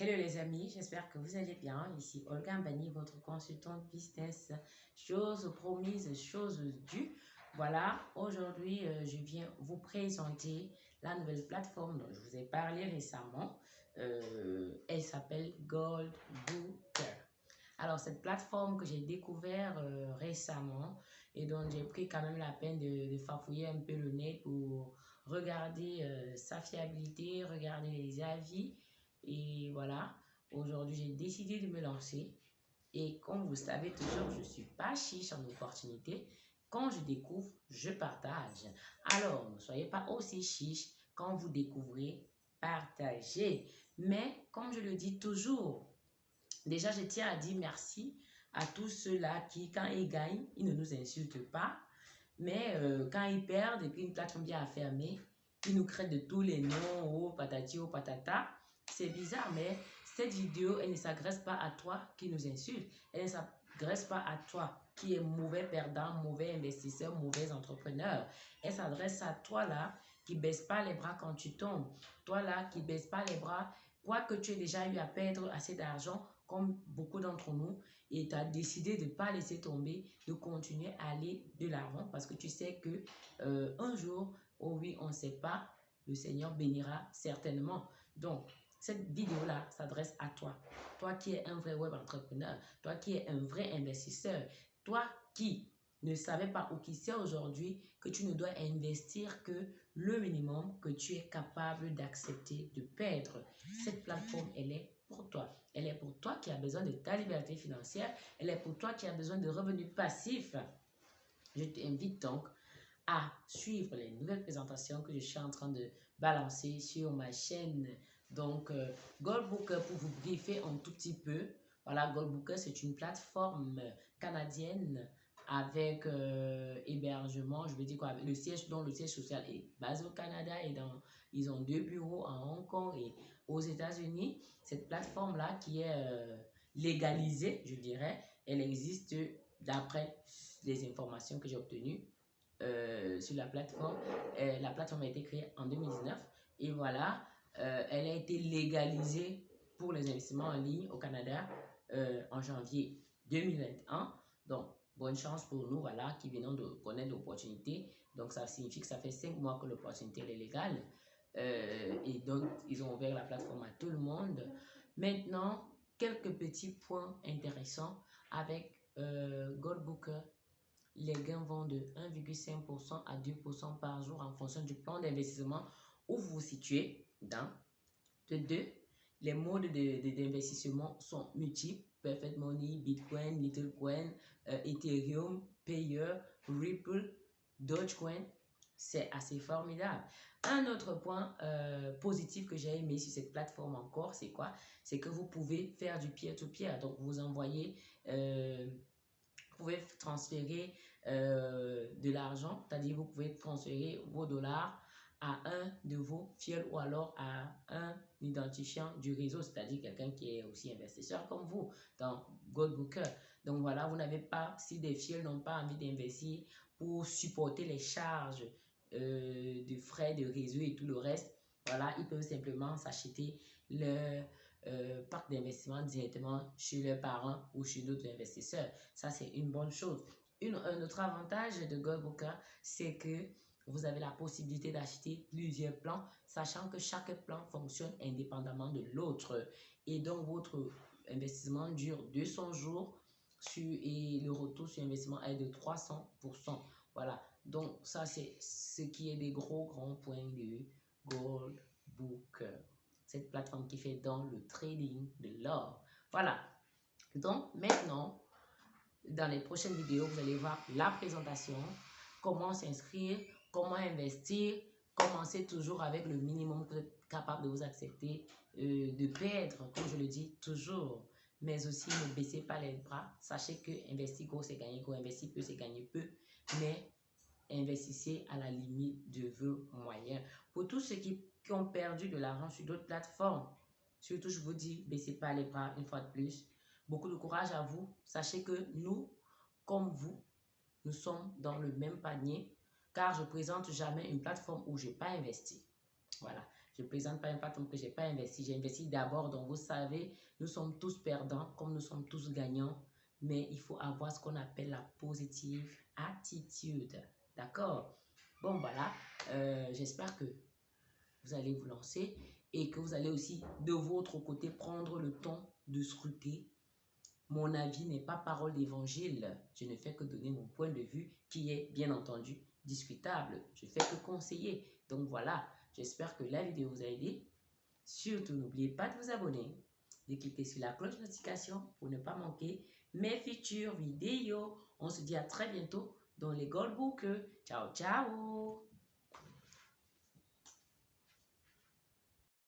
Hello les amis, j'espère que vous allez bien. Ici Olga Mbani, votre consultante business. Chose promise, chose due. Voilà, aujourd'hui, euh, je viens vous présenter la nouvelle plateforme dont je vous ai parlé récemment. Euh, elle s'appelle Gold Booker. Alors, cette plateforme que j'ai découvert euh, récemment et dont j'ai pris quand même la peine de, de farfouiller un peu le net pour regarder sa fiabilité, regarder les avis et voilà, aujourd'hui, j'ai décidé de me lancer. Et comme vous savez toujours, je ne suis pas chiche en opportunité. Quand je découvre, je partage. Alors, ne soyez pas aussi chiche quand vous découvrez, partagez. Mais, comme je le dis toujours, déjà, je tiens à dire merci à tous ceux-là qui, quand ils gagnent, ils ne nous insultent pas. Mais euh, quand ils perdent et qu'une plateforme vient à fermer, ils nous créent de tous les noms, oh patati, oh patata. C'est bizarre, mais cette vidéo, elle ne s'adresse pas à toi qui nous insulte. Elle ne s'adresse pas à toi qui est mauvais perdant, mauvais investisseur, mauvais entrepreneur. Elle s'adresse à toi là qui baisse pas les bras quand tu tombes. Toi là qui baisse pas les bras, quoi que tu aies déjà eu à perdre assez d'argent, comme beaucoup d'entre nous, et tu as décidé de ne pas laisser tomber, de continuer à aller de l'avant parce que tu sais que euh, un jour, oh oui, on ne sait pas, le Seigneur bénira certainement. Donc, cette vidéo-là s'adresse à toi. Toi qui es un vrai web entrepreneur, toi qui es un vrai investisseur, toi qui ne savais pas ou qui sait aujourd'hui que tu ne dois investir que le minimum que tu es capable d'accepter de perdre. Cette plateforme, elle est pour toi. Elle est pour toi qui as besoin de ta liberté financière. Elle est pour toi qui as besoin de revenus passifs. Je t'invite donc à suivre les nouvelles présentations que je suis en train de balancer sur ma chaîne donc, euh, pour vous briefer un tout petit peu, voilà, Goldbooker, c'est une plateforme canadienne avec euh, hébergement, je veux dire quoi, le siège, dont le siège social est basé au Canada et dans, ils ont deux bureaux à Hong Kong et aux États-Unis. Cette plateforme-là qui est euh, légalisée, je dirais, elle existe d'après les informations que j'ai obtenues sur la plateforme. la plateforme a été créée en 2019 et voilà, euh, elle a été légalisée pour les investissements en ligne au Canada euh, en janvier 2021. Donc, bonne chance pour nous, voilà, qui venons de connaître l'opportunité. Donc, ça signifie que ça fait cinq mois que l'opportunité est légale. Euh, et donc, ils ont ouvert la plateforme à tout le monde. Maintenant, quelques petits points intéressants avec Goldbooker. Les gains vont de 1,5% à 2% par jour en fonction du plan d'investissement où vous vous situez dans. De deux, les modes d'investissement de, sont multiples. Perfect Money, Bitcoin, Littlecoin, euh, Ethereum, Payer, Ripple, Dogecoin. C'est assez formidable. Un autre point euh, positif que j'ai aimé sur cette plateforme encore, c'est quoi? C'est que vous pouvez faire du peer-to-peer. Donc, vous envoyez, euh, vous pouvez transférer de l'argent, c'est-à-dire vous pouvez transférer vos dollars à un de vos fioles ou alors à un identifiant du réseau, c'est-à-dire quelqu'un qui est aussi investisseur comme vous dans Goldbooker. Donc voilà, vous n'avez pas, si des fioles n'ont pas envie d'investir pour supporter les charges euh, de frais de réseau et tout le reste, voilà, ils peuvent simplement s'acheter le euh, parc d'investissement directement chez leurs parents ou chez d'autres investisseurs. Ça, c'est une bonne chose. Une, un autre avantage de Goldbooker, c'est que vous avez la possibilité d'acheter plusieurs plans, sachant que chaque plan fonctionne indépendamment de l'autre. Et donc, votre investissement dure 200 jours sur, et le retour sur investissement est de 300%. Voilà. Donc, ça, c'est ce qui est des gros, grands points de Gold Book. Cette plateforme qui fait dans le trading de l'or. Voilà. Donc, maintenant, dans les prochaines vidéos, vous allez voir la présentation, comment s'inscrire, comment investir, commencez toujours avec le minimum capable de vous accepter, euh, de perdre, comme je le dis toujours. Mais aussi, ne baissez pas les bras. Sachez que investir gros, c'est gagner gros. Investir peu, c'est gagner peu. Mais investissez à la limite de vos moyens. Pour tous ceux qui, qui ont perdu de l'argent sur d'autres plateformes, surtout, je vous dis, baissez pas les bras une fois de plus. Beaucoup de courage à vous. Sachez que nous, comme vous, nous sommes dans le même panier car je présente jamais une plateforme où je n'ai pas investi. Voilà. Je ne présente pas un patron que je n'ai pas investi. J'ai investi d'abord. Donc, vous savez, nous sommes tous perdants comme nous sommes tous gagnants. Mais il faut avoir ce qu'on appelle la positive attitude. D'accord? Bon, voilà. Euh, j'espère que vous allez vous lancer et que vous allez aussi, de votre côté, prendre le temps de scruter. Mon avis n'est pas parole d'évangile. Je ne fais que donner mon point de vue qui est, bien entendu, discutable. Je fais que conseiller. Donc voilà, j'espère que la vidéo vous a aidé. Surtout, n'oubliez pas de vous abonner, de cliquer sur la cloche de notification pour ne pas manquer mes futures vidéos. On se dit à très bientôt dans les Goldbooks. Ciao, ciao